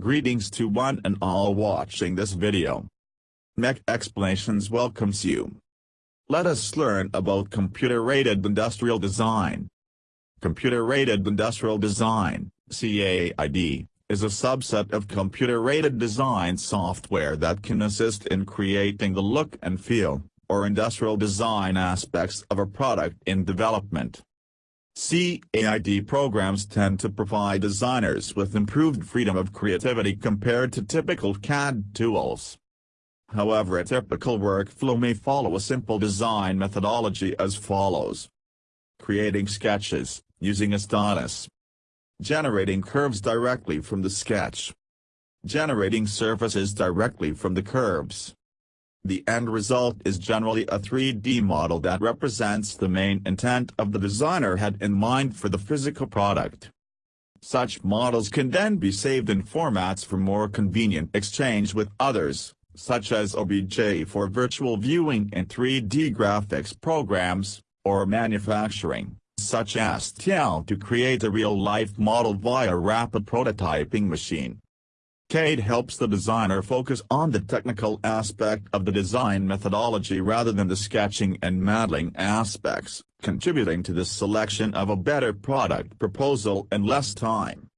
Greetings to one and all watching this video. Mech Explanations welcomes you. Let us learn about Computer-Aided Industrial Design. Computer-Aided Industrial Design, CAID, is a subset of computer-aided design software that can assist in creating the look and feel, or industrial design aspects of a product in development. CAID programs tend to provide designers with improved freedom of creativity compared to typical CAD tools. However a typical workflow may follow a simple design methodology as follows. Creating sketches, using a stylus. Generating curves directly from the sketch. Generating surfaces directly from the curves. The end result is generally a 3D model that represents the main intent of the designer had in mind for the physical product. Such models can then be saved in formats for more convenient exchange with others, such as OBJ for virtual viewing in 3D graphics programs, or manufacturing, such as STL to create a real-life model via rapid prototyping machine. CAID helps the designer focus on the technical aspect of the design methodology rather than the sketching and modeling aspects, contributing to the selection of a better product proposal in less time.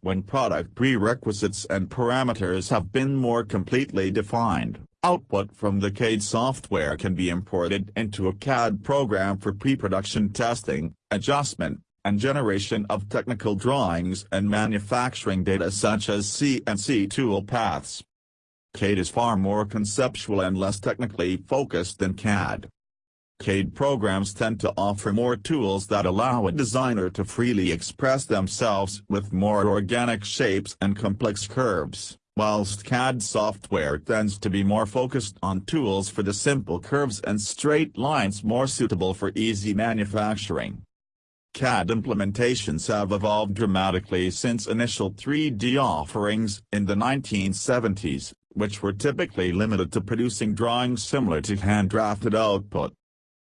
When product prerequisites and parameters have been more completely defined, output from the CAID software can be imported into a CAD program for pre-production testing, adjustment, and generation of technical drawings and manufacturing data such as CNC tool paths. CAID is far more conceptual and less technically focused than CAD. CAID programs tend to offer more tools that allow a designer to freely express themselves with more organic shapes and complex curves, whilst CAD software tends to be more focused on tools for the simple curves and straight lines more suitable for easy manufacturing. CAD implementations have evolved dramatically since initial 3D offerings in the 1970s, which were typically limited to producing drawings similar to hand-drafted output.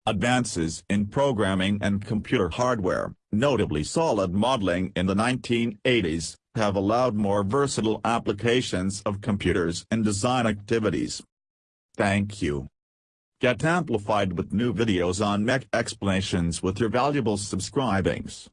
Advances in programming and computer hardware, notably solid modeling in the 1980s, have allowed more versatile applications of computers in design activities. Thank you. Get amplified with new videos on mech explanations with your valuable subscribings.